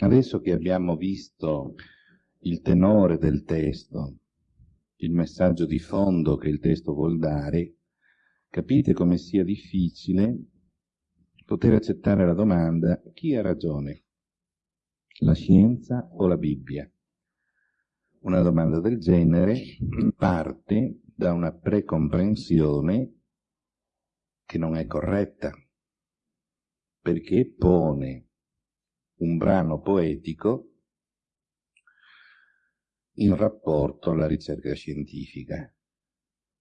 Adesso che abbiamo visto il tenore del testo, il messaggio di fondo che il testo vuol dare, capite come sia difficile poter accettare la domanda chi ha ragione, la scienza o la Bibbia? Una domanda del genere parte da una precomprensione che non è corretta, perché pone un brano poetico in rapporto alla ricerca scientifica.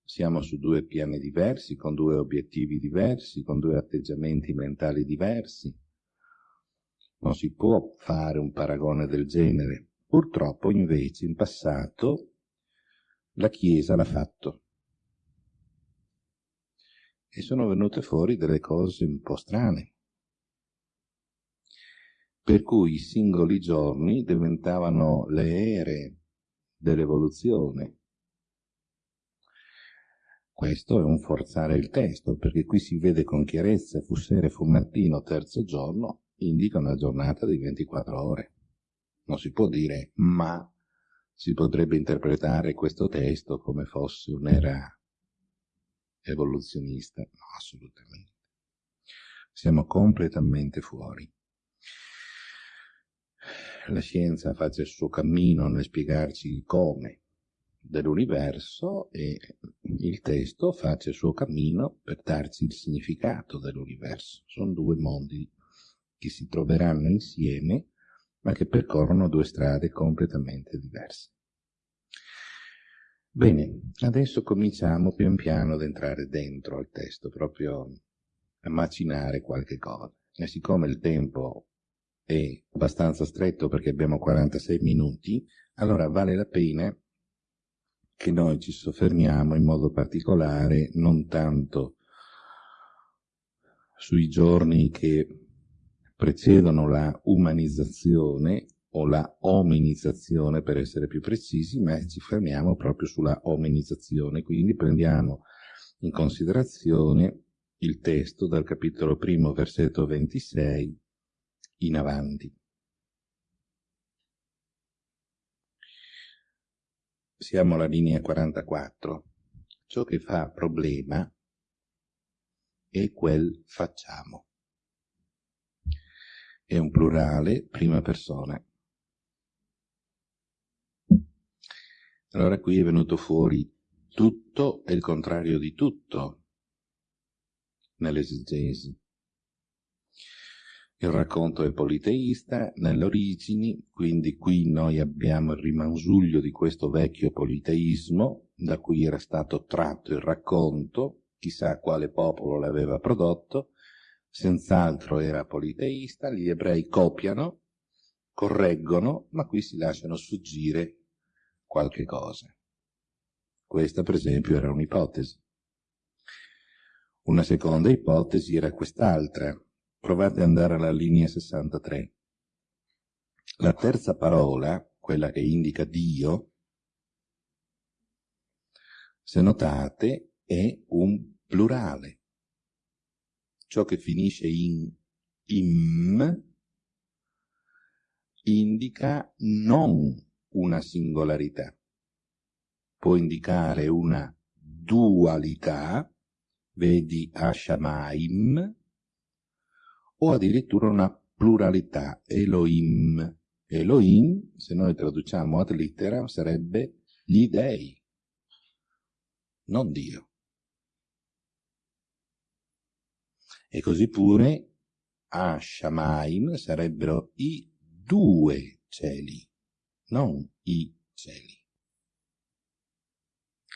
Siamo su due piani diversi, con due obiettivi diversi, con due atteggiamenti mentali diversi. Non si può fare un paragone del genere. Purtroppo, invece, in passato la Chiesa l'ha fatto. E sono venute fuori delle cose un po' strane per cui i singoli giorni diventavano le ere dell'evoluzione. Questo è un forzare il testo, perché qui si vede con chiarezza fu sera, fu mattino, terzo giorno, indica una giornata di 24 ore. Non si può dire, ma si potrebbe interpretare questo testo come fosse un'era evoluzionista. No, assolutamente. Siamo completamente fuori la scienza faccia il suo cammino nel spiegarci il come dell'universo e il testo faccia il suo cammino per darci il significato dell'universo. Sono due mondi che si troveranno insieme ma che percorrono due strade completamente diverse. Bene, adesso cominciamo pian piano ad entrare dentro al testo, proprio a macinare qualche cosa. E siccome il tempo è abbastanza stretto perché abbiamo 46 minuti, allora vale la pena che noi ci soffermiamo in modo particolare non tanto sui giorni che precedono la umanizzazione o la ominizzazione per essere più precisi, ma ci fermiamo proprio sulla ominizzazione, quindi prendiamo in considerazione il testo dal capitolo primo, versetto 26 in avanti. Siamo alla linea 44. Ciò che fa problema è quel facciamo. È un plurale, prima persona. Allora qui è venuto fuori tutto e il contrario di tutto nell'esegesi. Il racconto è politeista nelle origini, quindi qui noi abbiamo il rimansuglio di questo vecchio politeismo, da cui era stato tratto il racconto, chissà quale popolo l'aveva prodotto, senz'altro era politeista, gli ebrei copiano, correggono, ma qui si lasciano sfuggire qualche cosa. Questa, per esempio, era un'ipotesi. Una seconda ipotesi era quest'altra, Provate ad andare alla linea 63. La terza parola, quella che indica Dio, se notate, è un plurale. Ciò che finisce in im indica non una singolarità. Può indicare una dualità, vedi Ashamaim, o addirittura una pluralità, Elohim. Elohim, se noi traduciamo ad litteram, sarebbe gli dei, non Dio. E così pure a sarebbero i due cieli, non i cieli.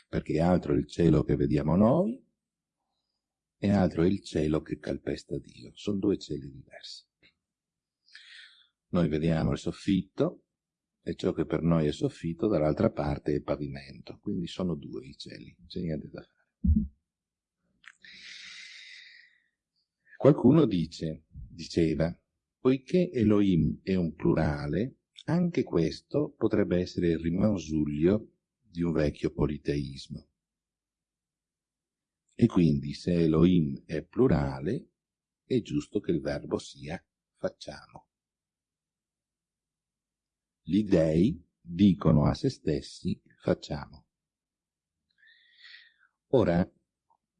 Perché altro il cielo che vediamo noi e altro è il cielo che calpesta Dio. Sono due cieli diversi. Noi vediamo il soffitto e ciò che per noi è soffitto dall'altra parte è pavimento, quindi sono due i cieli, non c'è niente da fare. Qualcuno dice, diceva, poiché Elohim è un plurale, anche questo potrebbe essere il rimansuglio di un vecchio politeismo. E quindi se Elohim è plurale, è giusto che il verbo sia facciamo. Gli dei dicono a se stessi facciamo. Ora,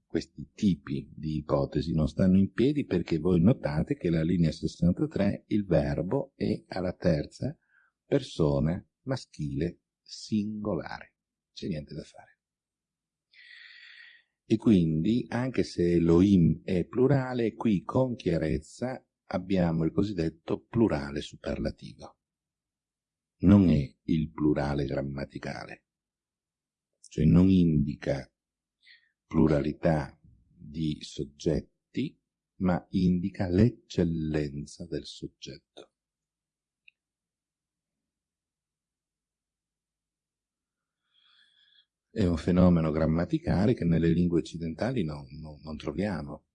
questi tipi di ipotesi non stanno in piedi perché voi notate che la linea 63 il verbo è alla terza persona maschile singolare. C'è niente da fare. E quindi, anche se Elohim è plurale, qui con chiarezza abbiamo il cosiddetto plurale superlativo. Non è il plurale grammaticale, cioè non indica pluralità di soggetti, ma indica l'eccellenza del soggetto. È un fenomeno grammaticale che nelle lingue occidentali no, no, non troviamo,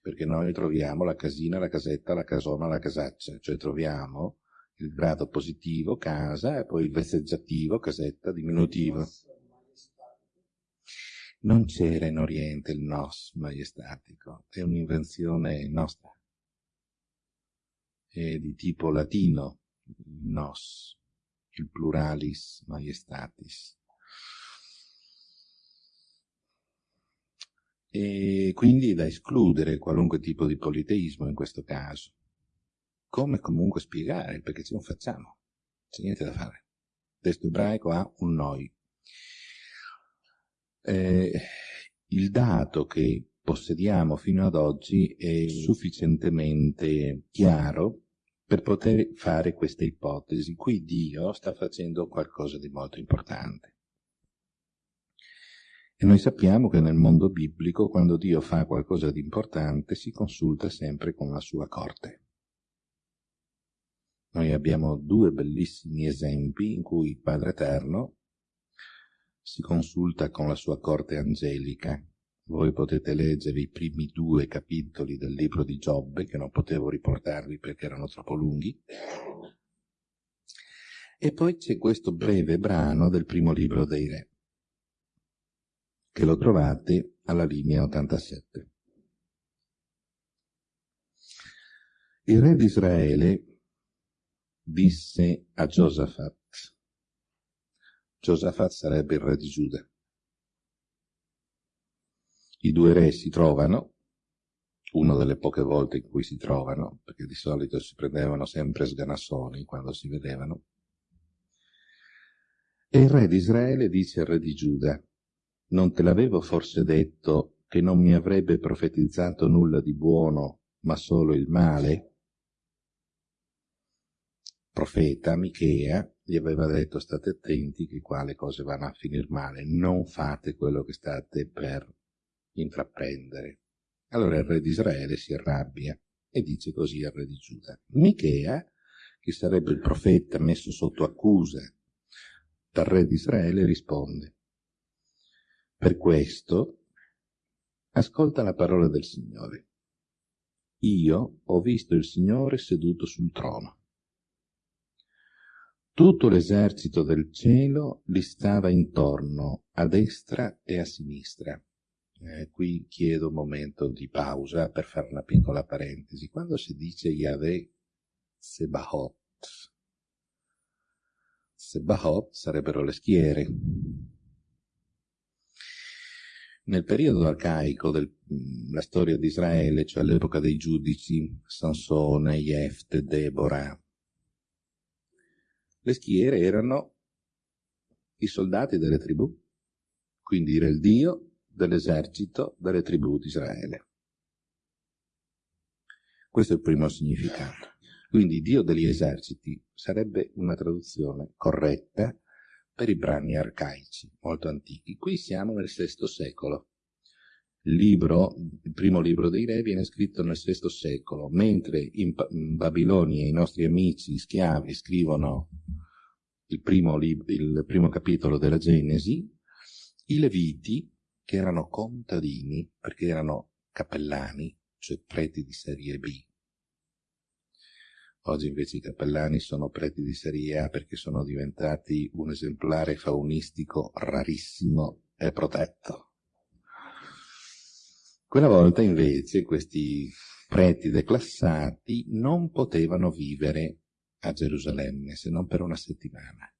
perché noi troviamo la casina, la casetta, la casona, la casaccia, cioè troviamo il grado positivo, casa, e poi il vezzeggiativo, casetta, diminutivo. Non c'era in Oriente il nos maiestatico, è un'invenzione nostra. È di tipo latino, il nos, il pluralis maiestatis. E quindi da escludere qualunque tipo di politeismo in questo caso. Come comunque spiegare perché ce lo facciamo? C'è niente da fare. Il testo ebraico ha un noi. Eh, il dato che possediamo fino ad oggi è sufficientemente chiaro per poter fare questa ipotesi. Qui Dio sta facendo qualcosa di molto importante. E noi sappiamo che nel mondo biblico, quando Dio fa qualcosa di importante, si consulta sempre con la sua corte. Noi abbiamo due bellissimi esempi in cui il Padre Eterno si consulta con la sua corte angelica. Voi potete leggere i primi due capitoli del libro di Giobbe, che non potevo riportarvi perché erano troppo lunghi. E poi c'è questo breve brano del primo libro dei Re che lo trovate alla linea 87. Il re di Israele disse a Giosafat, Giosafat sarebbe il re di Giuda. I due re si trovano, una delle poche volte in cui si trovano, perché di solito si prendevano sempre sganassoni quando si vedevano, e il re di Israele dice al re di Giuda, non te l'avevo forse detto che non mi avrebbe profetizzato nulla di buono, ma solo il male? Profeta Michea gli aveva detto state attenti che qua le cose vanno a finire male, non fate quello che state per intraprendere. Allora il re di Israele si arrabbia e dice così al re di Giuda. Michea, che sarebbe il profeta messo sotto accusa dal re di Israele, risponde per questo, ascolta la parola del Signore. Io ho visto il Signore seduto sul trono. Tutto l'esercito del cielo gli stava intorno, a destra e a sinistra. Eh, qui chiedo un momento di pausa per fare una piccola parentesi. Quando si dice Yahweh Sebahot, Sebahot sarebbero le schiere, nel periodo arcaico della mm, storia di Israele, cioè all'epoca dei giudici, Sansone, Jefte, Deborah, le schiere erano i soldati delle tribù, quindi era il dio dell'esercito delle tribù di Israele. Questo è il primo significato. Quindi Dio degli eserciti sarebbe una traduzione corretta per i brani arcaici, molto antichi. Qui siamo nel VI secolo. Il libro, il primo libro dei re viene scritto nel VI secolo, mentre in, Babilonia i nostri amici schiavi scrivono il primo, il primo capitolo della Genesi, i Leviti, che erano contadini, perché erano cappellani, cioè preti di serie B, Oggi invece i cappellani sono preti di serie A perché sono diventati un esemplare faunistico rarissimo e protetto. Quella volta invece questi preti declassati non potevano vivere a Gerusalemme se non per una settimana.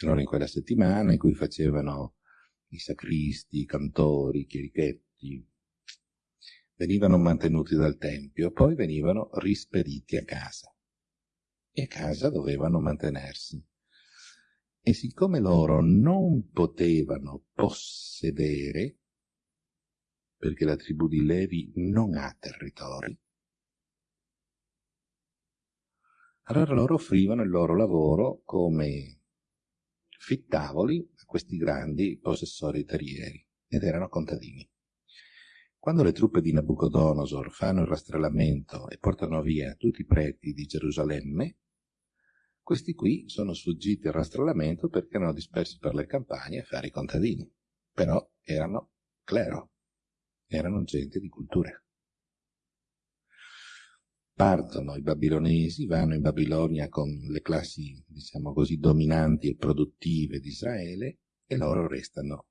Allora in quella settimana in cui facevano i sacristi, i cantori, i chierichetti, venivano mantenuti dal Tempio, poi venivano rispediti a casa. E a casa dovevano mantenersi. E siccome loro non potevano possedere, perché la tribù di Levi non ha territori, allora loro offrivano il loro lavoro come fittavoli a questi grandi possessori terrieri, ed erano contadini. Quando le truppe di Nabucodonosor fanno il rastrellamento e portano via tutti i preti di Gerusalemme, questi qui sono sfuggiti al rastrellamento perché erano dispersi per le campagne a fare i contadini. Però erano clero, erano gente di cultura. Partono i babilonesi, vanno in Babilonia con le classi, diciamo così, dominanti e produttive di Israele e loro restano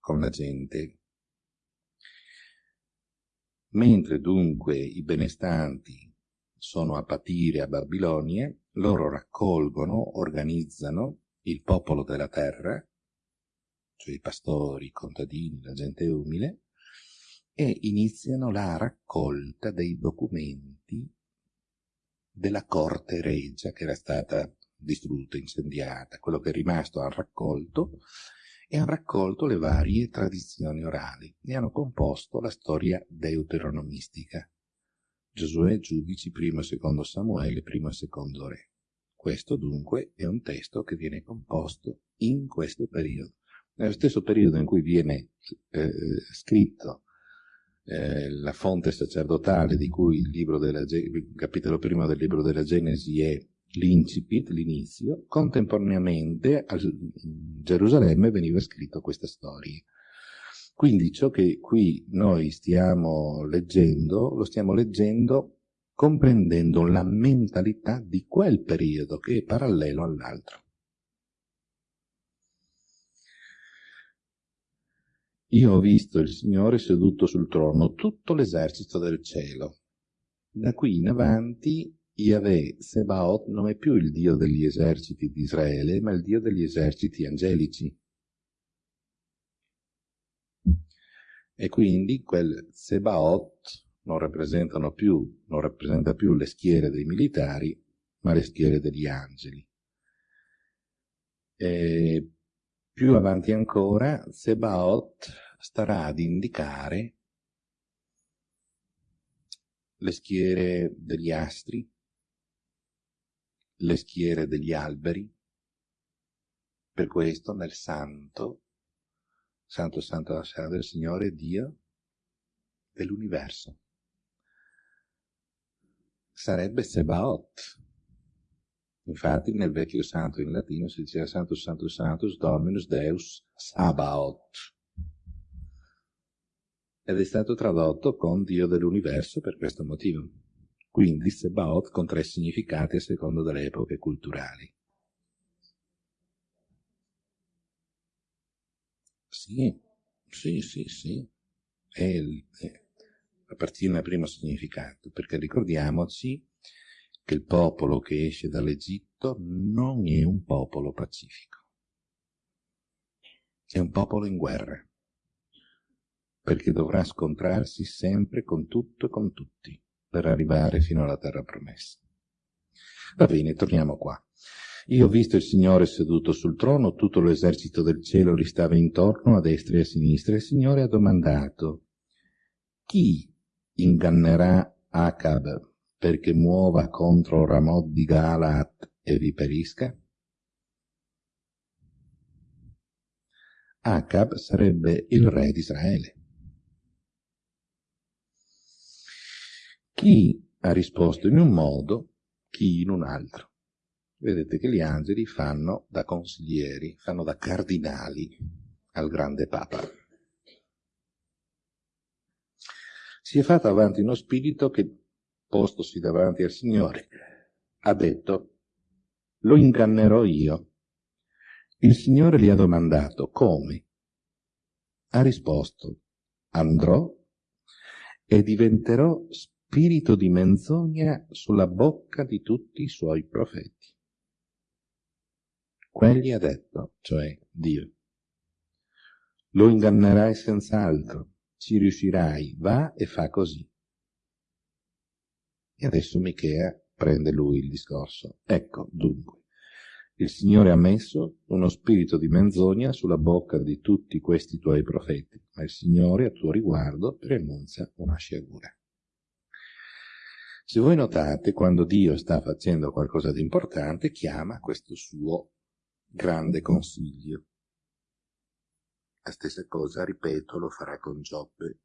con la gente. Mentre dunque i benestanti sono a patire a Babilonia, loro raccolgono, organizzano il popolo della terra, cioè i pastori, i contadini, la gente umile, e iniziano la raccolta dei documenti della corte regia che era stata distrutta, incendiata. Quello che è rimasto hanno raccolto e hanno raccolto le varie tradizioni orali e hanno composto la storia deuteronomistica. Giosuè, Giudici, primo e secondo Samuele, primo e secondo Re. Questo dunque è un testo che viene composto in questo periodo. Nello stesso periodo in cui viene eh, scritto eh, la fonte sacerdotale di cui il, della, il capitolo primo del libro della Genesi è l'incipit, l'inizio, contemporaneamente a Gerusalemme veniva scritto questa storia. Quindi ciò che qui noi stiamo leggendo, lo stiamo leggendo comprendendo la mentalità di quel periodo che è parallelo all'altro. Io ho visto il Signore seduto sul trono, tutto l'esercito del cielo. Da qui in avanti Yahweh Sebaot non è più il Dio degli eserciti di Israele, ma il Dio degli eserciti angelici. e quindi quel Sebaot non rappresentano più, non rappresenta più le schiere dei militari, ma le schiere degli angeli. E più avanti ancora, Sebaot starà ad indicare le schiere degli astri, le schiere degli alberi. Per questo nel santo Santo, santo, santo del Signore Dio dell'universo. Sarebbe Sebaot. Infatti nel vecchio santo in latino si diceva Santo Santo Santus Dominus Deus Sabaot. Ed è stato tradotto con Dio dell'universo per questo motivo. Quindi Sebaot con tre significati a seconda delle epoche culturali. Sì, sì, sì, sì. È è, appartiene al primo significato, perché ricordiamoci che il popolo che esce dall'Egitto non è un popolo pacifico, è un popolo in guerra, perché dovrà scontrarsi sempre con tutto e con tutti per arrivare fino alla terra promessa. Va bene, torniamo qua. Io ho visto il Signore seduto sul trono, tutto l'esercito del cielo gli stava intorno, a destra e a sinistra, e il Signore ha domandato, chi ingannerà Acab perché muova contro Ramot di Galat e vi perisca? Acab sarebbe il re di Israele. Chi ha risposto in un modo, chi in un altro vedete che gli angeli fanno da consiglieri, fanno da cardinali al grande Papa. Si è fatto avanti uno spirito che, postosi davanti al Signore, ha detto, lo ingannerò io. Il Signore gli ha domandato, come? Ha risposto, andrò e diventerò spirito spirito di menzogna sulla bocca di tutti i suoi profeti. Quelli ha detto, cioè Dio. Lo ingannerai senz'altro, ci riuscirai, va e fa così. E adesso Michea prende lui il discorso. Ecco, dunque, il Signore ha messo uno spirito di menzogna sulla bocca di tutti questi tuoi profeti, ma il Signore a tuo riguardo preannuncia una sciagura. Se voi notate, quando Dio sta facendo qualcosa di importante, chiama questo suo grande consiglio. La stessa cosa, ripeto, lo farà con Giobbe.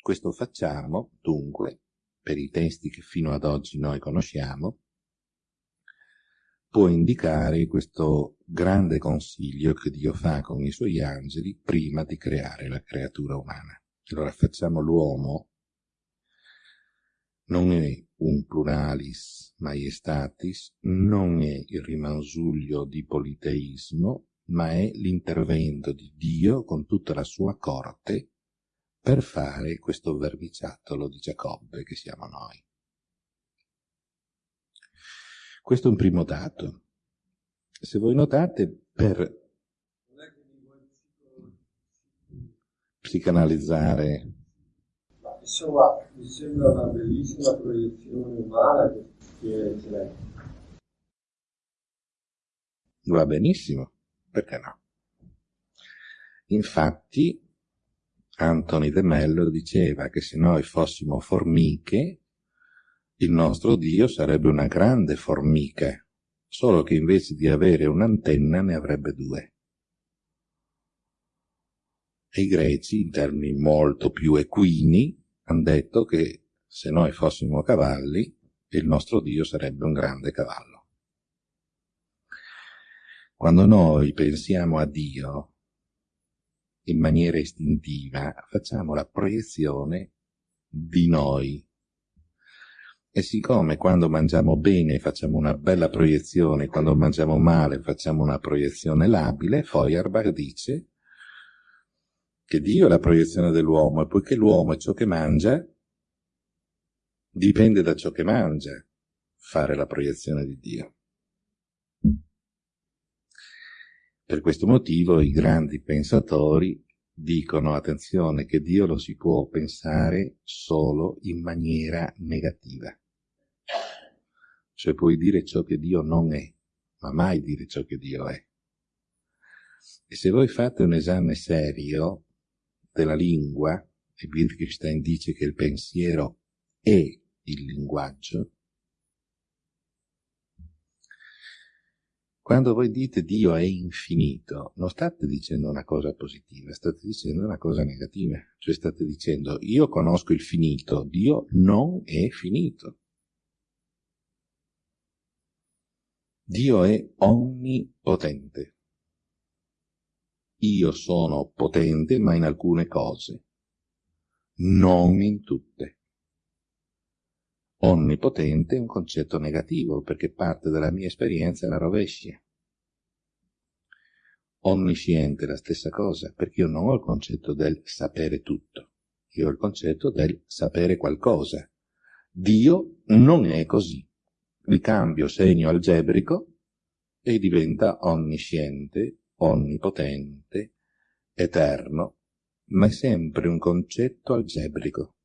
Questo facciamo, dunque, per i testi che fino ad oggi noi conosciamo, può indicare questo grande consiglio che Dio fa con i suoi angeli prima di creare la creatura umana. Allora facciamo l'uomo, non è un pluralis maiestatis, non è il rimansuglio di politeismo, ma è l'intervento di Dio con tutta la sua corte per fare questo vermiciattolo di Giacobbe che siamo noi. Questo è un primo dato. Se voi notate, per psicanalizzare... Insomma, mi sembra una bellissima proiezione umana che c'è. Va benissimo, perché no? Infatti, Anthony de Mello diceva che se noi fossimo formiche, il nostro Dio sarebbe una grande formica, solo che invece di avere un'antenna ne avrebbe due. E i greci, in termini molto più equini, hanno detto che se noi fossimo cavalli, il nostro Dio sarebbe un grande cavallo. Quando noi pensiamo a Dio in maniera istintiva, facciamo la proiezione di noi e siccome quando mangiamo bene facciamo una bella proiezione, quando mangiamo male facciamo una proiezione labile, Feuerbach dice che Dio è la proiezione dell'uomo e poiché l'uomo è ciò che mangia, dipende da ciò che mangia fare la proiezione di Dio. Per questo motivo i grandi pensatori dicono, attenzione, che Dio lo si può pensare solo in maniera negativa. Cioè puoi dire ciò che Dio non è, ma mai dire ciò che Dio è. E se voi fate un esame serio della lingua, e Wittgenstein dice che il pensiero è il linguaggio, quando voi dite Dio è infinito, non state dicendo una cosa positiva, state dicendo una cosa negativa. Cioè state dicendo io conosco il finito, Dio non è finito. Dio è onnipotente. Io sono potente, ma in alcune cose, non in tutte. Onnipotente è un concetto negativo, perché parte della mia esperienza è la rovescia. Onnisciente è la stessa cosa, perché io non ho il concetto del sapere tutto, io ho il concetto del sapere qualcosa. Dio non è così ricambio segno algebrico e diventa onnisciente, onnipotente, eterno, ma è sempre un concetto algebrico.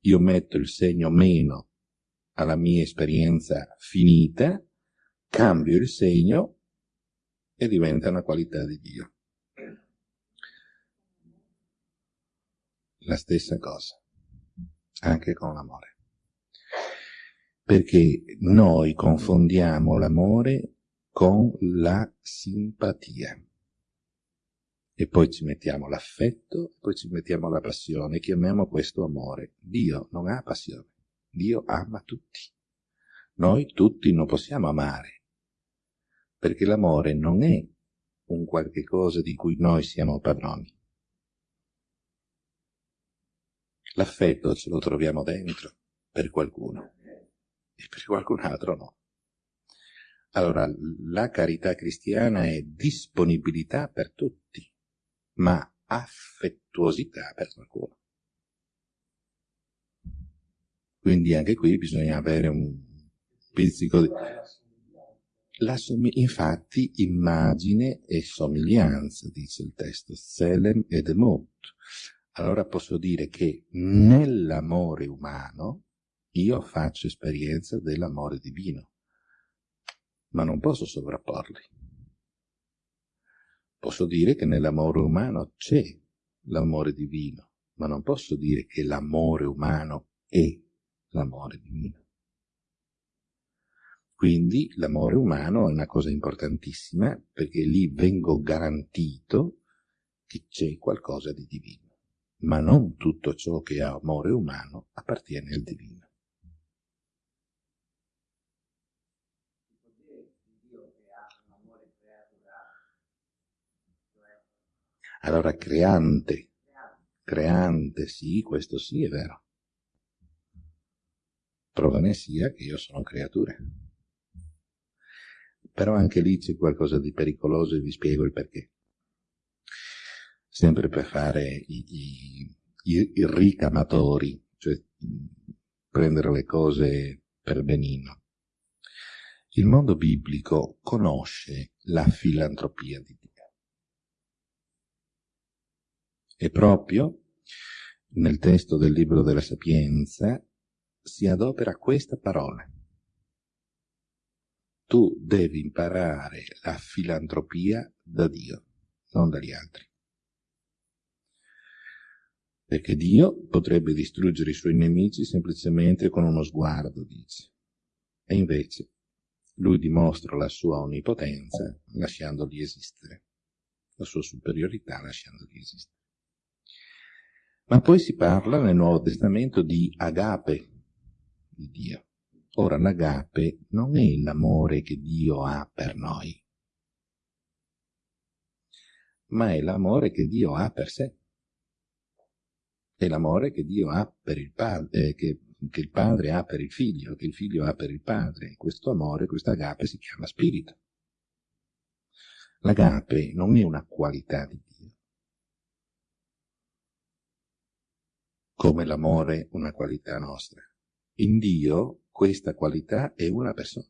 Io metto il segno meno alla mia esperienza finita, cambio il segno e diventa una qualità di Dio. La stessa cosa, anche con l'amore perché noi confondiamo l'amore con la simpatia. E poi ci mettiamo l'affetto, poi ci mettiamo la passione, chiamiamo questo amore. Dio non ha passione, Dio ama tutti. Noi tutti non possiamo amare, perché l'amore non è un qualche cosa di cui noi siamo padroni. L'affetto ce lo troviamo dentro per qualcuno e per qualcun altro no. Allora, la carità cristiana è disponibilità per tutti, ma affettuosità per qualcuno. Quindi anche qui bisogna avere un pizzico di... La som- infatti immagine e somiglianza, dice il testo, Selem ed Emot. Allora posso dire che nell'amore umano io faccio esperienza dell'amore divino, ma non posso sovrapporli. Posso dire che nell'amore umano c'è l'amore divino, ma non posso dire che l'amore umano è l'amore divino. Quindi l'amore umano è una cosa importantissima perché lì vengo garantito che c'è qualcosa di divino, ma non tutto ciò che ha amore umano appartiene al divino. Allora creante, creante, sì, questo sì è vero. Prova ne sia che io sono creatura. Però anche lì c'è qualcosa di pericoloso e vi spiego il perché. Sempre per fare i, i, i, i ricamatori, cioè prendere le cose per benino. Il mondo biblico conosce la filantropia di Dio. E proprio nel testo del libro della Sapienza si adopera questa parola. Tu devi imparare la filantropia da Dio, non dagli altri. Perché Dio potrebbe distruggere i suoi nemici semplicemente con uno sguardo, dice. E invece lui dimostra la sua onnipotenza lasciandoli esistere, la sua superiorità lasciandoli esistere. Ma poi si parla nel Nuovo Testamento di agape, di Dio. Ora l'agape non è l'amore che Dio ha per noi, ma è l'amore che Dio ha per sé. È l'amore che Dio ha per il padre, eh, che, che, il padre ha per il figlio, che il figlio ha per il padre. Questo amore, questa agape si chiama spirito. L'agape non è una qualità di Dio, come l'amore una qualità nostra. In Dio questa qualità è una persona.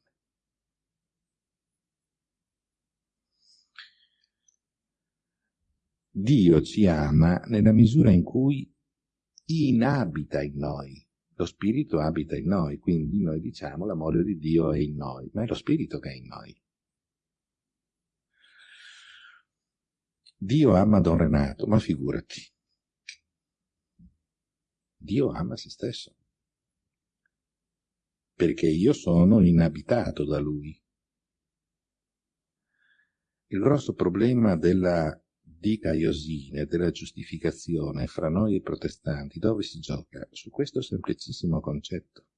Dio ci ama nella misura in cui inabita in noi. Lo Spirito abita in noi, quindi noi diciamo l'amore di Dio è in noi, ma è lo Spirito che è in noi. Dio ama Don Renato, ma figurati. Dio ama se stesso perché io sono inabitato da lui. Il grosso problema della dicaiosine, della giustificazione fra noi e protestanti, dove si gioca? Su questo semplicissimo concetto.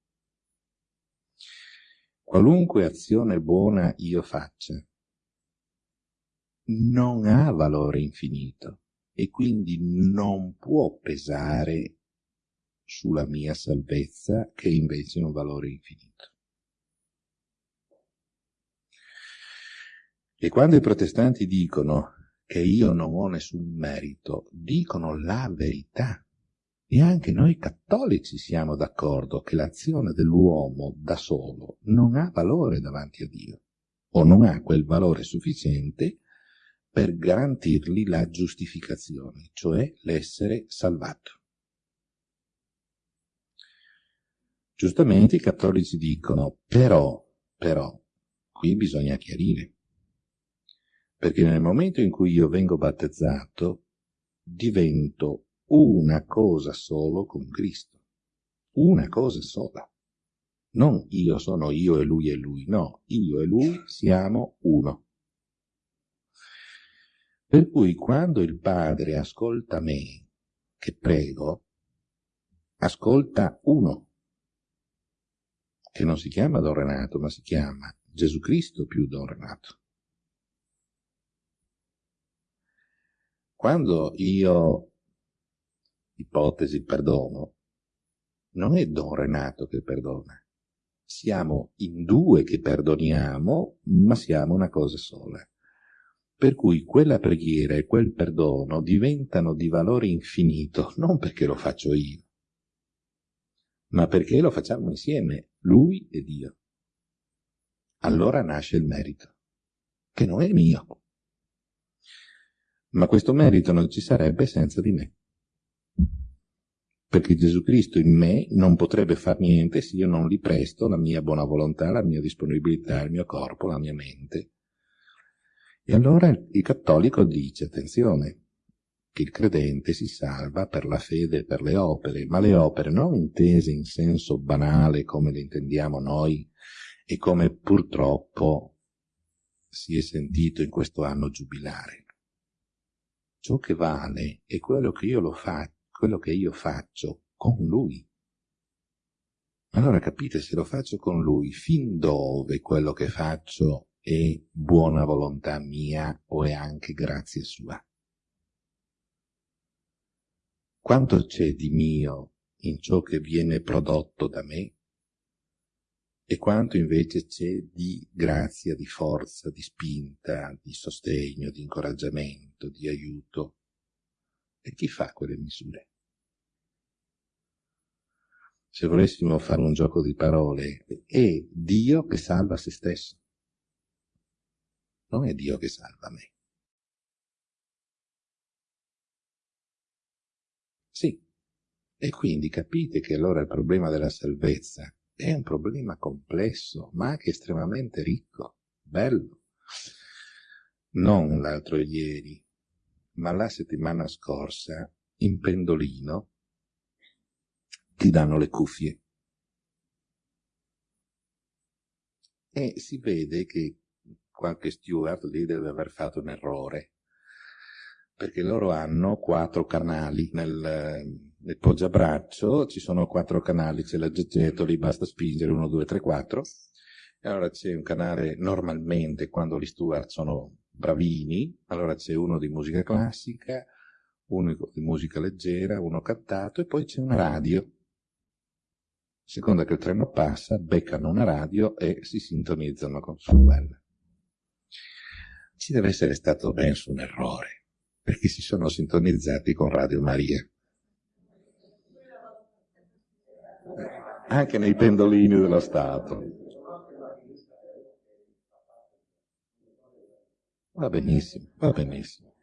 Qualunque azione buona io faccia, non ha valore infinito e quindi non può pesare sulla mia salvezza che invece è un valore infinito. E quando i protestanti dicono che io non ho nessun merito, dicono la verità. E anche noi cattolici siamo d'accordo che l'azione dell'uomo da solo non ha valore davanti a Dio, o non ha quel valore sufficiente per garantirgli la giustificazione, cioè l'essere salvato. Giustamente i cattolici dicono, però, però, qui bisogna chiarire, perché nel momento in cui io vengo battezzato, divento una cosa solo con Cristo, una cosa sola. Non io sono io e lui e lui, no, io e lui siamo uno. Per cui quando il Padre ascolta me, che prego, ascolta uno che non si chiama Don Renato, ma si chiama Gesù Cristo più Don Renato. Quando io, ipotesi, perdono, non è Don Renato che perdona. Siamo in due che perdoniamo, ma siamo una cosa sola. Per cui quella preghiera e quel perdono diventano di valore infinito, non perché lo faccio io, ma perché lo facciamo insieme, lui e Dio. Allora nasce il merito, che non è mio. Ma questo merito non ci sarebbe senza di me. Perché Gesù Cristo in me non potrebbe far niente se io non gli presto la mia buona volontà, la mia disponibilità, il mio corpo, la mia mente. E allora il cattolico dice, attenzione, che il credente si salva per la fede e per le opere, ma le opere non intese in senso banale come le intendiamo noi e come purtroppo si è sentito in questo anno giubilare. Ciò che vale è quello che io, fa, quello che io faccio con lui. Allora capite, se lo faccio con lui, fin dove quello che faccio è buona volontà mia o è anche grazia sua? Quanto c'è di mio in ciò che viene prodotto da me e quanto invece c'è di grazia, di forza, di spinta, di sostegno, di incoraggiamento, di aiuto. E chi fa quelle misure? Se volessimo fare un gioco di parole, è Dio che salva se stesso. Non è Dio che salva me. Sì. E quindi capite che allora il problema della salvezza è un problema complesso, ma anche estremamente ricco, bello. Non l'altro ieri, ma la settimana scorsa, in Pendolino, ti danno le cuffie. E si vede che qualche steward lì deve aver fatto un errore perché loro hanno quattro canali nel, nel poggiabraccio, ci sono quattro canali, c'è l'aggegetto, lì basta spingere, uno, due, tre, quattro, e allora c'è un canale normalmente, quando gli steward sono bravini, allora c'è uno di musica classica, uno di musica leggera, uno cantato, e poi c'è una radio. Seconda che il treno passa, beccano una radio e si sintonizzano con su quella. Ci deve essere stato penso un errore perché si sono sintonizzati con Radio Maria. Anche nei pendolini dello Stato. Va benissimo, va benissimo.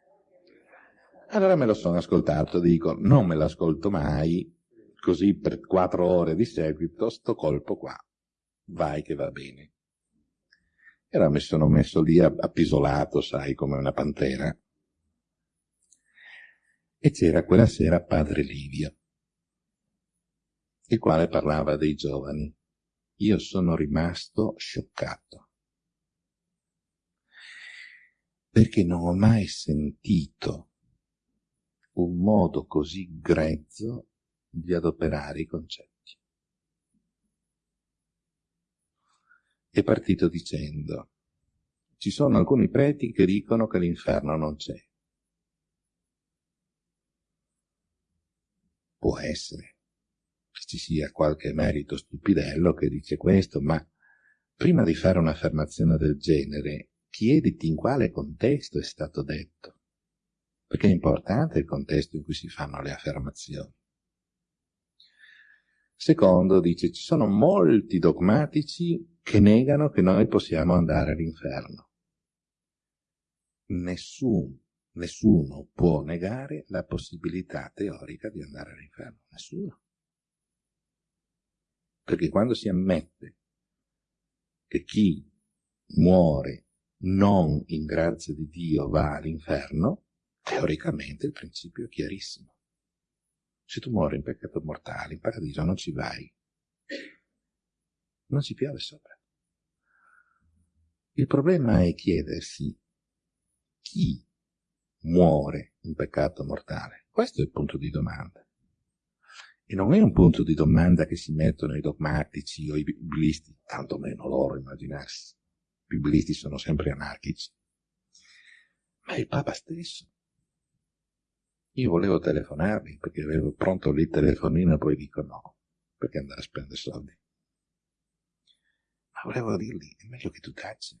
Allora me lo sono ascoltato, dico, non me l'ascolto mai, così per quattro ore di seguito, sto colpo qua. Vai che va bene. E allora mi sono messo lì appisolato, sai, come una pantera e c'era quella sera padre Livio, il quale parlava dei giovani. Io sono rimasto scioccato, perché non ho mai sentito un modo così grezzo di adoperare i concetti. È partito dicendo, ci sono alcuni preti che dicono che l'inferno non c'è. Può essere che ci sia qualche merito stupidello che dice questo, ma prima di fare un'affermazione del genere, chiediti in quale contesto è stato detto, perché è importante il contesto in cui si fanno le affermazioni. Secondo, dice, ci sono molti dogmatici che negano che noi possiamo andare all'inferno. Nessun Nessuno può negare la possibilità teorica di andare all'inferno, nessuno. Perché quando si ammette che chi muore non in grazia di Dio va all'inferno, teoricamente il principio è chiarissimo. Se tu muori in peccato mortale, in paradiso non ci vai. Non ci piove sopra. Il problema è chiedersi chi muore in peccato mortale? Questo è il punto di domanda. E non è un punto di domanda che si mettono i dogmatici o i biblisti, tanto meno loro immaginarsi. I biblisti sono sempre anarchici. Ma il Papa stesso. Io volevo telefonarvi perché avevo pronto lì il telefonino e poi dico no, perché andare a spendere soldi. Ma volevo dirgli, è meglio che tu taci,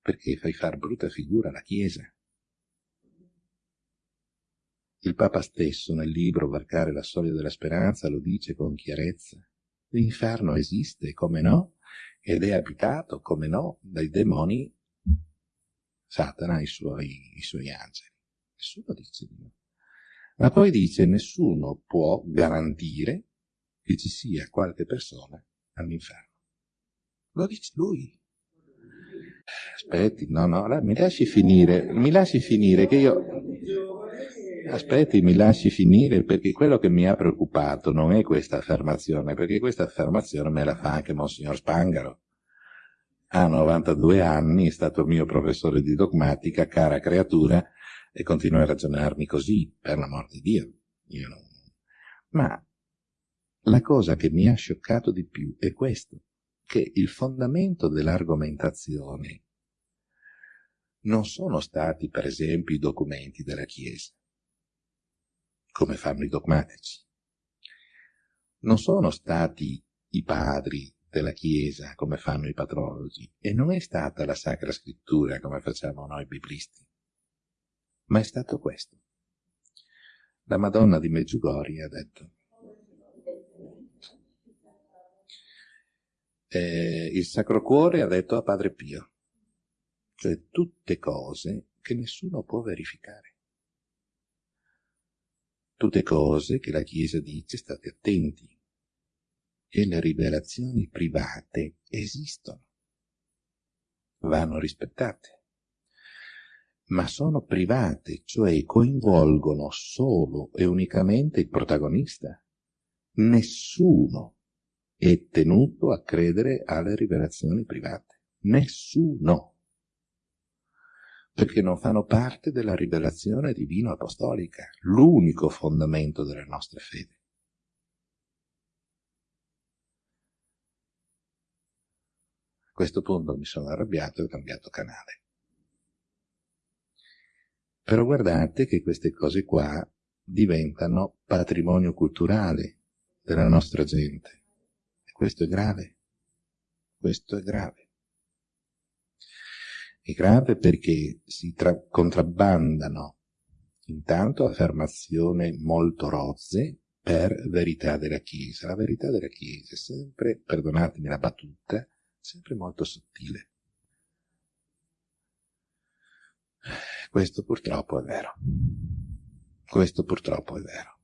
perché fai far brutta figura alla Chiesa Il Papa stesso nel libro Varcare la soglia della speranza lo dice con chiarezza. L'inferno esiste, come no, ed è abitato, come no, dai demoni Satana e i suoi, i suoi angeli. Nessuno dice di no. Ma poi dice nessuno può garantire che ci sia qualche persona all'inferno. Lo dice lui. Aspetti, no, no, mi lasci finire, mi lasci finire che io... Aspetti, mi lasci finire perché quello che mi ha preoccupato non è questa affermazione, perché questa affermazione me la fa anche Monsignor Spangaro. Ha 92 anni, è stato mio professore di dogmatica, cara creatura, e continua a ragionarmi così, per l'amor di Dio. Non... Ma la cosa che mi ha scioccato di più è questo, che il fondamento dell'argomentazione non sono stati, per esempio, i documenti della Chiesa, come fanno i dogmatici. Non sono stati i padri della Chiesa, come fanno i patrologi, e non è stata la Sacra Scrittura, come facciamo noi biblisti, ma è stato questo. La Madonna di Meggiugorje ha detto, eh, il Sacro Cuore ha detto a Padre Pio, cioè tutte cose che nessuno può verificare. Tutte cose che la Chiesa dice state attenti, e le rivelazioni private esistono, vanno rispettate, ma sono private, cioè coinvolgono solo e unicamente il protagonista. Nessuno è tenuto a credere alle rivelazioni private. Nessuno. Perché non fanno parte della rivelazione divino-apostolica, l'unico fondamento della nostra fede. A questo punto mi sono arrabbiato e ho cambiato canale. Però guardate che queste cose qua diventano patrimonio culturale della nostra gente. Questo è grave. Questo è grave. È grave perché si contrabbandano intanto affermazioni molto rozze per verità della Chiesa. La verità della Chiesa è sempre, perdonatemi la battuta, sempre molto sottile. Questo purtroppo è vero. Questo purtroppo è vero.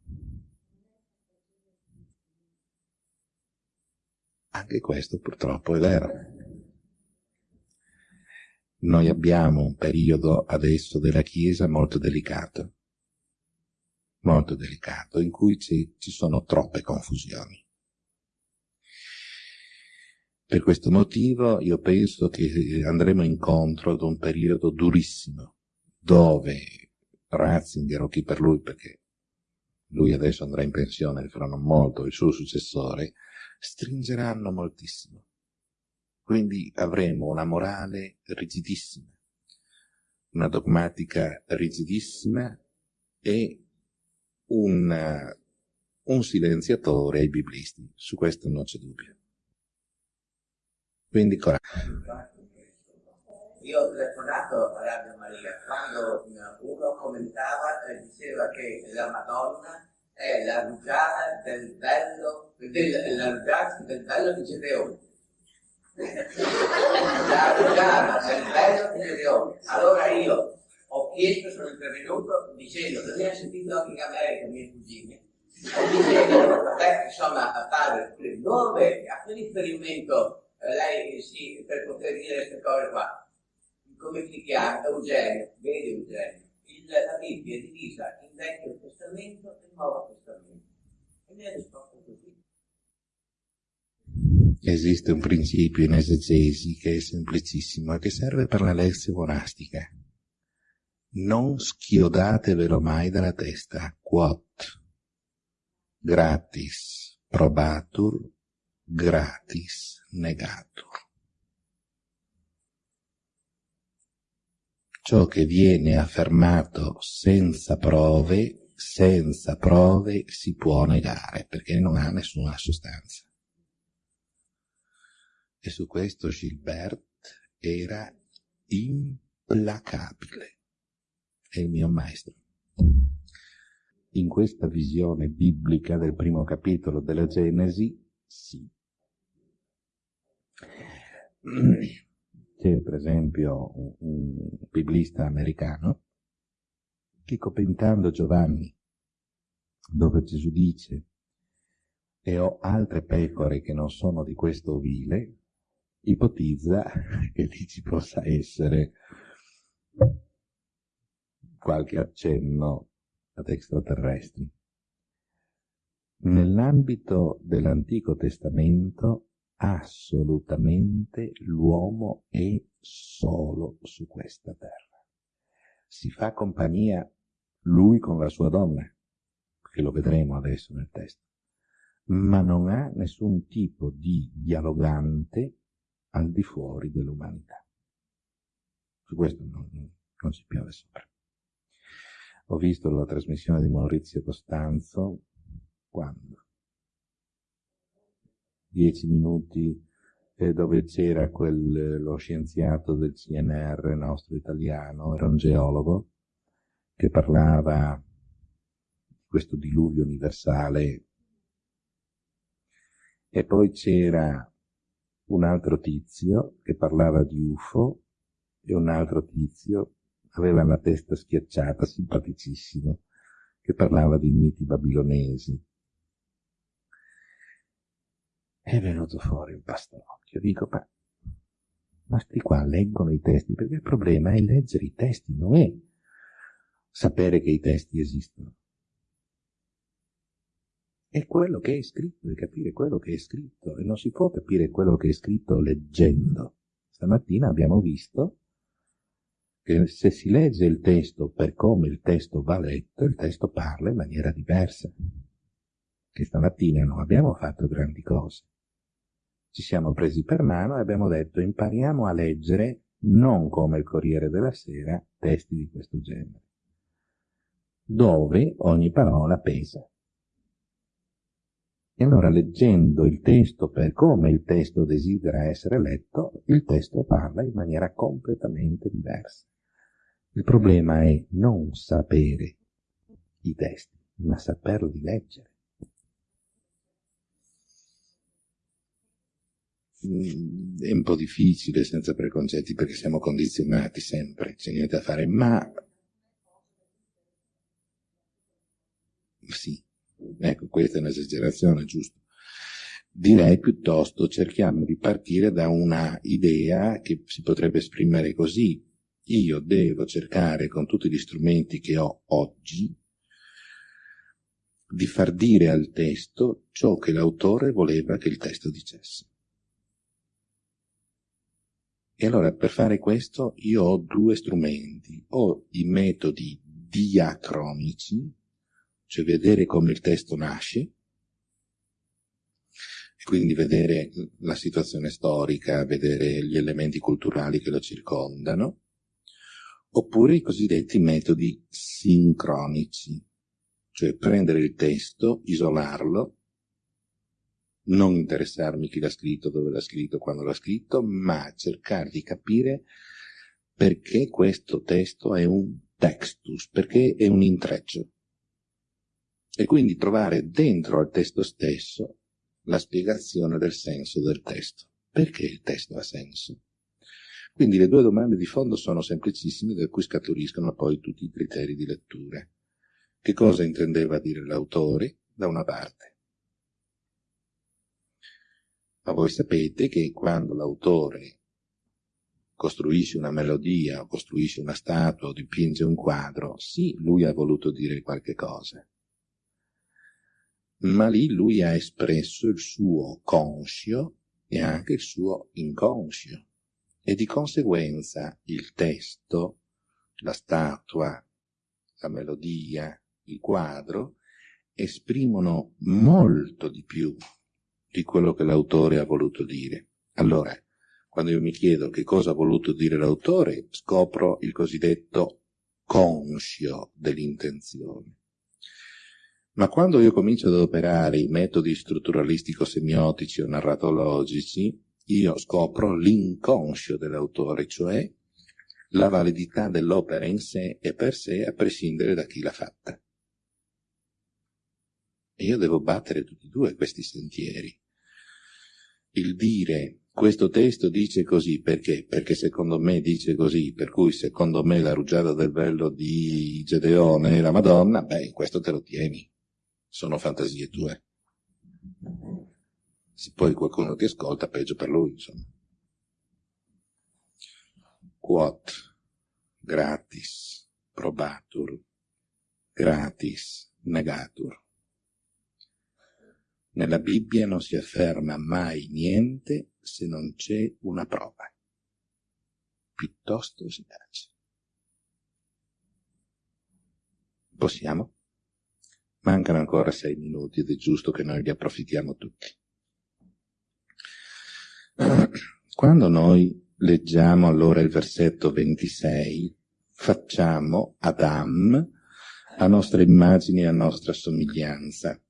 Anche questo purtroppo è vero. Noi abbiamo un periodo adesso della Chiesa molto delicato, molto delicato, in cui ci, ci sono troppe confusioni. Per questo motivo io penso che andremo incontro ad un periodo durissimo, dove Ratzinger o chi per lui, perché lui adesso andrà in pensione fra non molto, il suo successore, stringeranno moltissimo. Quindi avremo una morale rigidissima, una dogmatica rigidissima e un, un silenziatore ai biblisti. Su questo non c'è dubbio. Quindi coraggio. Io ho telefonato a Radio Maria quando uno commentava e diceva che la Madonna è la rugiada del bello, del, la rugiada del bello di Gedeone. La rugiada del bello di Gedeone. Allora io ho chiesto, sono intervenuto dicendo, che ha sentito anche in America, mie cugine, e dicendo, beh, insomma, padre, dove, a che riferimento eh, lei si, per poter dire queste cose qua? Come si chiama? Eugenio, vedi Eugenio il, la Bibbia è divisa in Vecchio Testamento e Nuovo Testamento. E mi ha risposto così. Esiste un principio in esegesi che è semplicissimo e che serve per la lezione monastica. Non schiodatevelo mai dalla testa, quot gratis probatur, gratis negatur. ciò che viene affermato senza prove, senza prove si può negare, perché non ha nessuna sostanza. E su questo Gilbert era implacabile, è il mio maestro. in questa visione biblica del primo capitolo della Genesi, sì. C'è per esempio un, biblista americano che commentando Giovanni, dove Gesù dice e ho altre pecore che non sono di questo ovile, ipotizza che lì ci possa essere qualche accenno ad extraterrestri. Nell'ambito dell'Antico Testamento assolutamente l'uomo è solo su questa terra. Si fa compagnia lui con la sua donna, che lo vedremo adesso nel testo, ma non ha nessun tipo di dialogante al di fuori dell'umanità. Su questo non, non si piove sopra. Ho visto la trasmissione di Maurizio Costanzo quando? Dieci minuti eh, dove c'era quel, lo scienziato del CNR nostro italiano, era un geologo, che parlava di questo diluvio universale e poi c'era un altro tizio che parlava di UFO e un altro tizio aveva la testa schiacciata, simpaticissimo, che parlava di miti babilonesi. È venuto fuori un pastorocchio. Dico, ma, ma sti qua leggono i testi, perché il problema è leggere i testi, non è sapere che i testi esistono. È quello che è scritto, è capire quello che è scritto, e non si può capire quello che è scritto leggendo. Stamattina abbiamo visto che se si legge il testo per come il testo va letto, il testo parla in maniera diversa. Che stamattina non abbiamo fatto grandi cose. Ci siamo presi per mano e abbiamo detto impariamo a leggere non come il Corriere della Sera testi di questo genere, dove ogni parola pesa. E allora leggendo il testo per come il testo desidera essere letto, il testo parla in maniera completamente diversa. Il problema è non sapere i testi, ma saperli leggere. Mm, è un po' difficile senza preconcetti perché siamo condizionati sempre, c'è niente da fare, ma sì, ecco, questa è un'esagerazione, giusto? Direi piuttosto cerchiamo di partire da una idea che si potrebbe esprimere così, io devo cercare con tutti gli strumenti che ho oggi di far dire al testo ciò che l'autore voleva che il testo dicesse. E allora per fare questo io ho due strumenti, ho i metodi diacronici, cioè vedere come il testo nasce, e quindi vedere la situazione storica, vedere gli elementi culturali che lo circondano, oppure i cosiddetti metodi sincronici, cioè prendere il testo, isolarlo, non interessarmi chi l'ha scritto, dove l'ha scritto, quando l'ha scritto, ma cercare di capire perché questo testo è un textus, perché è un intreccio. E quindi trovare dentro al testo stesso la spiegazione del senso del testo. Perché il testo ha senso? Quindi le due domande di fondo sono semplicissime, da cui scaturiscono poi tutti i criteri di lettura. Che cosa intendeva dire l'autore, da una parte? Ma voi sapete che quando l'autore costruisce una melodia, o costruisce una statua, o dipinge un quadro, sì, lui ha voluto dire qualche cosa. Ma lì lui ha espresso il suo conscio e anche il suo inconscio e di conseguenza il testo, la statua, la melodia, il quadro esprimono molto di più di quello che l'autore ha voluto dire. Allora, quando io mi chiedo che cosa ha voluto dire l'autore, scopro il cosiddetto conscio dell'intenzione. Ma quando io comincio ad operare i metodi strutturalistico-semiotici o narratologici, io scopro l'inconscio dell'autore, cioè la validità dell'opera in sé e per sé a prescindere da chi l'ha fatta. E io devo battere tutti e due questi sentieri. Il dire questo testo dice così perché? Perché secondo me dice così, per cui secondo me la rugiada del bello di Gedeone è la Madonna, beh, questo te lo tieni. Sono fantasie tue. Se poi qualcuno ti ascolta, peggio per lui, insomma. Quot gratis probatur, gratis negatur. Nella Bibbia non si afferma mai niente se non c'è una prova. Piuttosto si tace. Possiamo? Mancano ancora sei minuti ed è giusto che noi li approfittiamo tutti. Quando noi leggiamo allora il versetto 26, facciamo Adam a nostra immagine e a nostra somiglianza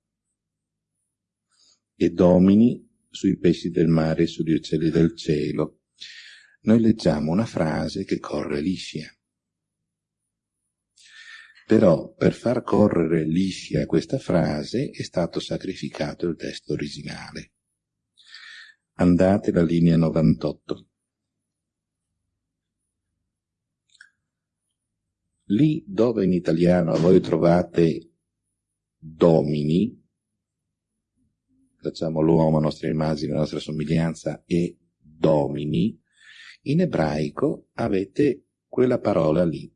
e domini sui pesci del mare e sugli uccelli del cielo. Noi leggiamo una frase che corre liscia. Però per far correre liscia questa frase è stato sacrificato il testo originale. Andate alla linea 98. Lì dove in italiano voi trovate domini, facciamo l'uomo a nostra immagine, a nostra somiglianza e domini, in ebraico avete quella parola lì,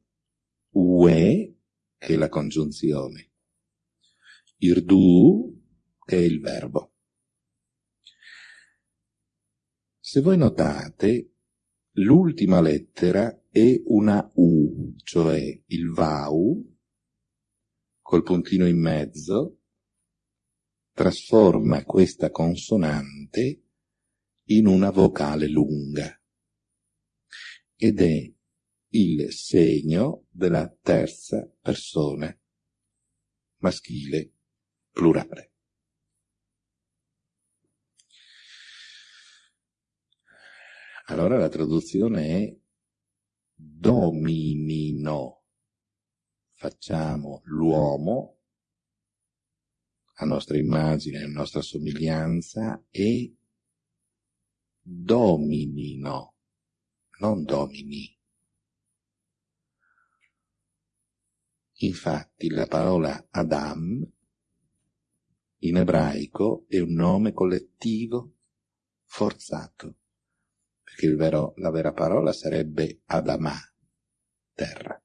ue, è la congiunzione, irdu, è il verbo. Se voi notate, l'ultima lettera è una U, cioè il VAU, col puntino in mezzo, trasforma questa consonante in una vocale lunga ed è il segno della terza persona maschile plurale. Allora la traduzione è dominino. Facciamo l'uomo a nostra immagine, a nostra somiglianza e dominino, non domini. Infatti la parola Adam in ebraico è un nome collettivo forzato, perché vero, la vera parola sarebbe Adamà, terra.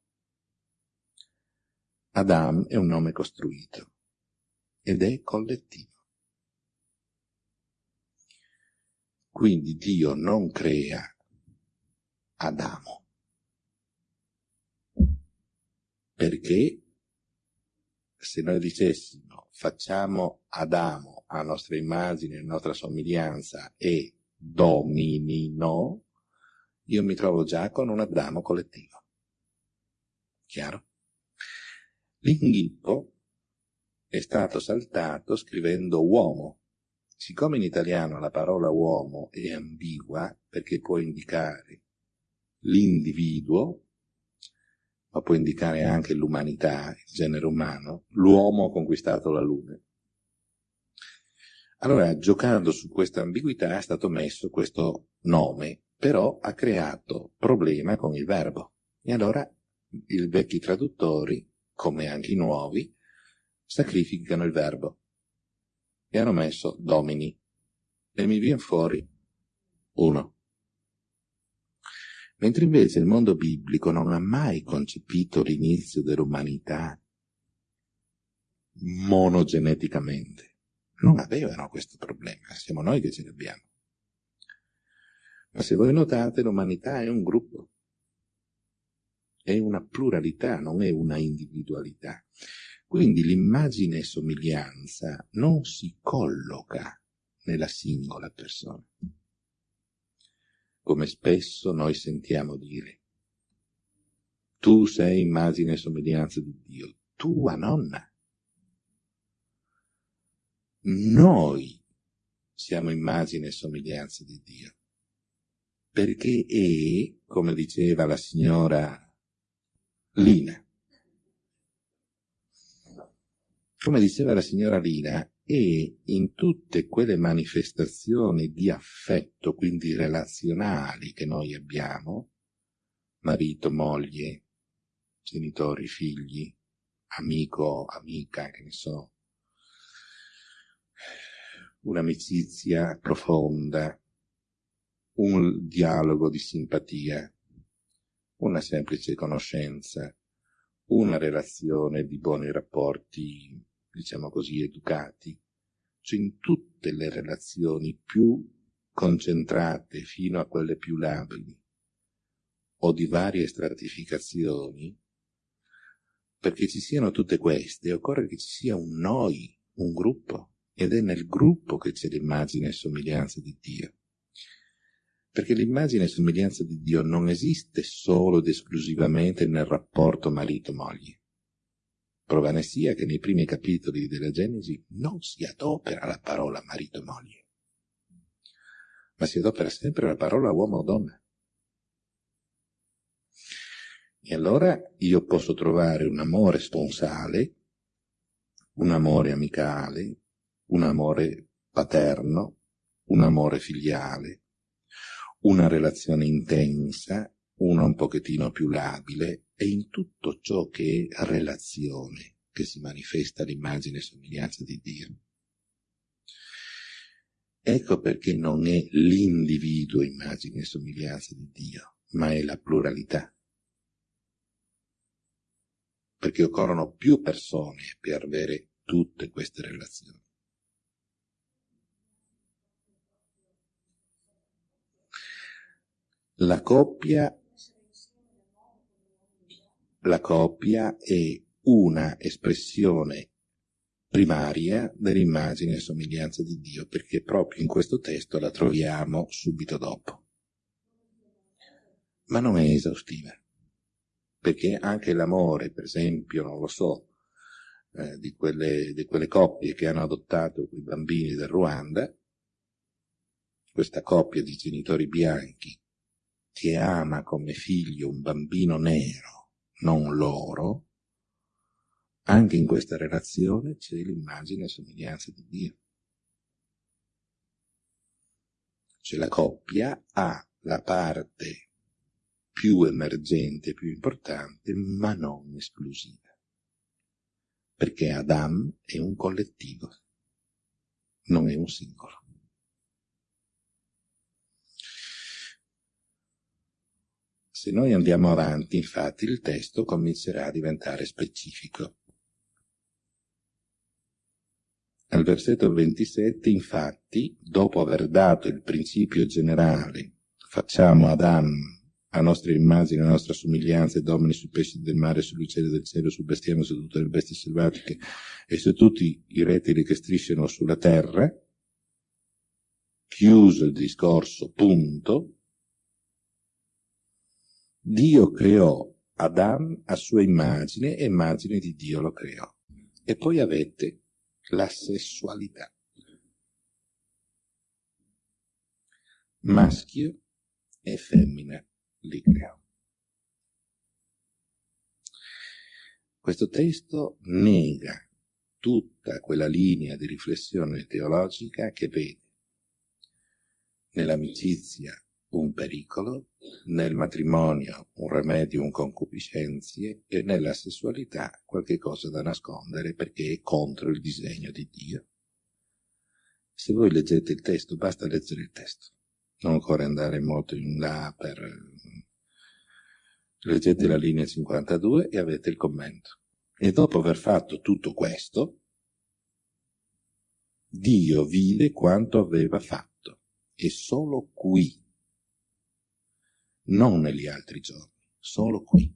Adam è un nome costruito ed è collettivo. Quindi Dio non crea Adamo, perché se noi dicessimo facciamo Adamo a nostra immagine, a nostra somiglianza e dominino, io mi trovo già con un Adamo collettivo. Chiaro? L'inghippo è stato saltato scrivendo uomo. Siccome in italiano la parola uomo è ambigua perché può indicare l'individuo, ma può indicare anche l'umanità, il genere umano, l'uomo ha conquistato la luna. Allora, giocando su questa ambiguità è stato messo questo nome, però ha creato problema con il verbo. E allora i vecchi traduttori, come anche i nuovi, sacrificano il verbo. E hanno messo domini. E mi viene fuori uno. Mentre invece il mondo biblico non ha mai concepito l'inizio dell'umanità monogeneticamente non avevano questo problema, siamo noi che ce l'abbiamo. Ma se voi notate, l'umanità è un gruppo, è una pluralità, non è una individualità. Quindi l'immagine e somiglianza non si colloca nella singola persona. Come spesso noi sentiamo dire, tu sei immagine e somiglianza di Dio, tua nonna noi siamo immagine e somiglianza di Dio. Perché è, come diceva la signora Lina, come diceva la signora Lina, è in tutte quelle manifestazioni di affetto, quindi relazionali che noi abbiamo, marito, moglie, genitori, figli, amico, amica, che ne so, un'amicizia profonda, un dialogo di simpatia, una semplice conoscenza, una relazione di buoni rapporti, diciamo così, educati, cioè in tutte le relazioni più concentrate fino a quelle più labili o di varie stratificazioni, perché ci siano tutte queste, occorre che ci sia un noi, un gruppo, ed è nel gruppo che c'è l'immagine e somiglianza di Dio. Perché l'immagine e somiglianza di Dio non esiste solo ed esclusivamente nel rapporto marito-moglie. Prova ne sia che nei primi capitoli della Genesi non si adopera la parola marito-moglie, ma si adopera sempre la parola uomo-donna. E allora io posso trovare un amore sponsale, un amore amicale, un amore paterno, un amore filiale, una relazione intensa, una un pochettino più labile, e in tutto ciò che è relazione che si manifesta l'immagine e somiglianza di Dio. Ecco perché non è l'individuo immagine e somiglianza di Dio, ma è la pluralità. Perché occorrono più persone per avere tutte queste relazioni. La coppia, la coppia è una espressione primaria dell'immagine e somiglianza di Dio, perché proprio in questo testo la troviamo subito dopo. Ma non è esaustiva, perché anche l'amore, per esempio, non lo so, eh, di, quelle, di quelle coppie che hanno adottato quei bambini del Ruanda, questa coppia di genitori bianchi che ama come figlio un bambino nero, non loro, anche in questa relazione c'è l'immagine e somiglianza di Dio. Cioè la coppia ha la parte più emergente, più importante, ma non esclusiva. Perché Adam è un collettivo, non è un singolo. Se noi andiamo avanti, infatti, il testo comincerà a diventare specifico. Al versetto 27, infatti, dopo aver dato il principio generale, facciamo Adam a nostra immagine, a nostra somiglianza, e domini sui pesci del mare, sugli uccelli del cielo, sul bestiame, su tutte le bestie selvatiche e su tutti i rettili che strisciano sulla terra, chiuso il discorso, punto, Dio creò Adam a sua immagine e immagine di Dio lo creò. E poi avete la sessualità. Maschio e femmina li creò. Questo testo nega tutta quella linea di riflessione teologica che vede nell'amicizia un pericolo, nel matrimonio un remedio, un concupiscenzie e nella sessualità qualche cosa da nascondere perché è contro il disegno di Dio. Se voi leggete il testo, basta leggere il testo, non occorre andare molto in là per... Leggete la linea 52 e avete il commento. E dopo aver fatto tutto questo, Dio vide quanto aveva fatto e solo qui non negli altri giorni, solo qui.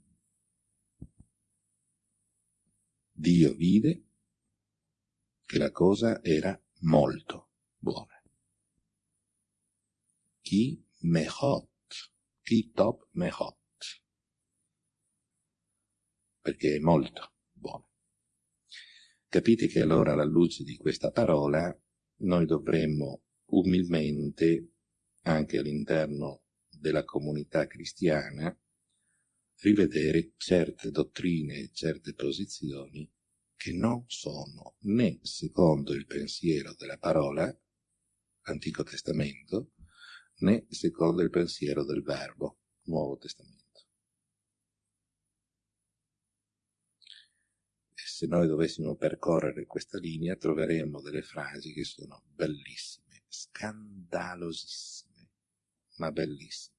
Dio vide che la cosa era molto buona. Chi mehot, chi top mehot, perché è molto buona. Capite che allora alla luce di questa parola noi dovremmo umilmente, anche all'interno della comunità cristiana rivedere certe dottrine e certe posizioni che non sono né secondo il pensiero della parola, Antico Testamento, né secondo il pensiero del Verbo, Nuovo Testamento. E se noi dovessimo percorrere questa linea troveremmo delle frasi che sono bellissime, scandalosissime, ma bellissime.